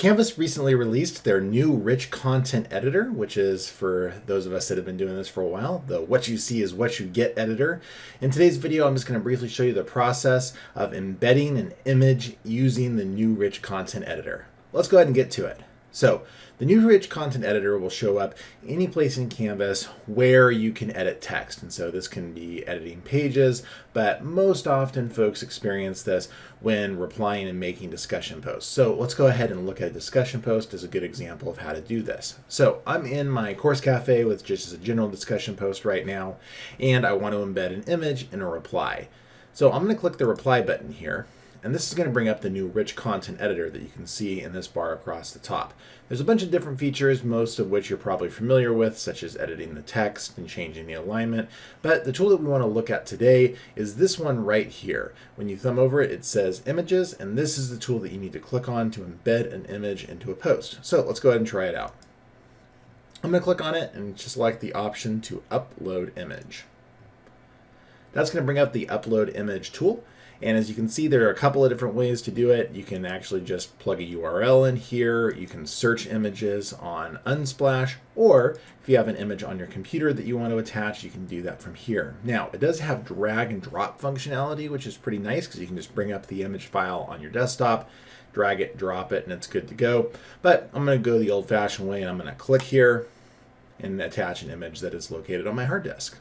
Canvas recently released their new rich content editor, which is for those of us that have been doing this for a while, the what you see is what you get editor. In today's video, I'm just going to briefly show you the process of embedding an image using the new rich content editor. Let's go ahead and get to it. So the new rich content editor will show up any place in Canvas where you can edit text. And so this can be editing pages, but most often folks experience this when replying and making discussion posts. So let's go ahead and look at a discussion post as a good example of how to do this. So I'm in my course cafe with just a general discussion post right now, and I want to embed an image in a reply. So I'm going to click the reply button here and this is going to bring up the new rich content editor that you can see in this bar across the top. There's a bunch of different features, most of which you're probably familiar with, such as editing the text and changing the alignment. But the tool that we want to look at today is this one right here. When you thumb over it, it says images, and this is the tool that you need to click on to embed an image into a post. So let's go ahead and try it out. I'm going to click on it and just select the option to upload image. That's going to bring up the upload image tool. And as you can see, there are a couple of different ways to do it. You can actually just plug a URL in here. You can search images on Unsplash, or if you have an image on your computer that you want to attach, you can do that from here. Now, it does have drag and drop functionality, which is pretty nice because you can just bring up the image file on your desktop, drag it, drop it, and it's good to go. But I'm going to go the old-fashioned way, and I'm going to click here and attach an image that is located on my hard disk.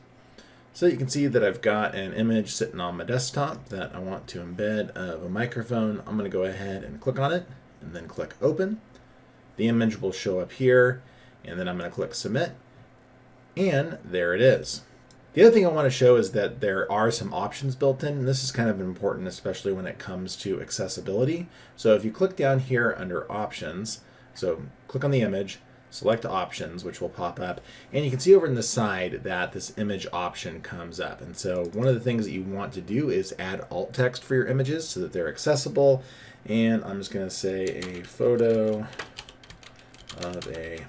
So you can see that I've got an image sitting on my desktop that I want to embed of a microphone. I'm going to go ahead and click on it and then click open. The image will show up here and then I'm going to click submit and there it is. The other thing I want to show is that there are some options built in, this is kind of important, especially when it comes to accessibility. So if you click down here under options, so click on the image, select options, which will pop up. And you can see over in the side that this image option comes up. And so one of the things that you want to do is add alt text for your images so that they're accessible. And I'm just going to say a photo of a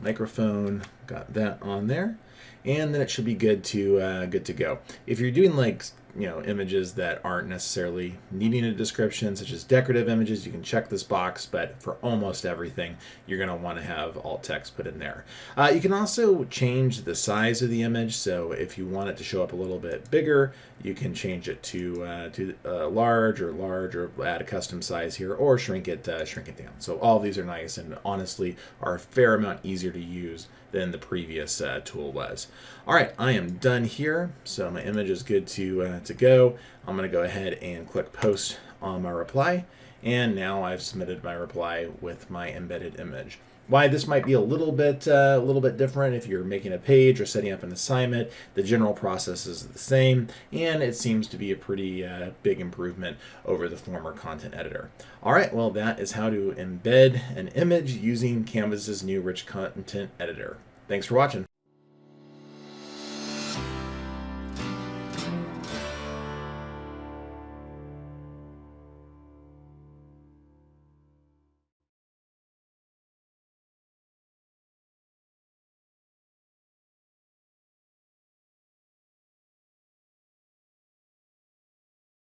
microphone. Got that on there. And then it should be good to uh, good to go. If you're doing like you know images that aren't necessarily needing a description such as decorative images you can check this box but for almost everything you're going to want to have alt text put in there. Uh, you can also change the size of the image so if you want it to show up a little bit bigger you can change it to uh, to uh, large or large or add a custom size here or shrink it uh, shrink it down. So all these are nice and honestly are a fair amount easier to use than the previous uh, tool was all right I am done here so my image is good to uh, to go. I'm going to go ahead and click post on my reply. And now I've submitted my reply with my embedded image. Why this might be a little bit uh, a little bit different if you're making a page or setting up an assignment. The general process is the same, and it seems to be a pretty uh, big improvement over the former content editor. All right, well that is how to embed an image using Canvas's new rich content editor. Thanks for watching.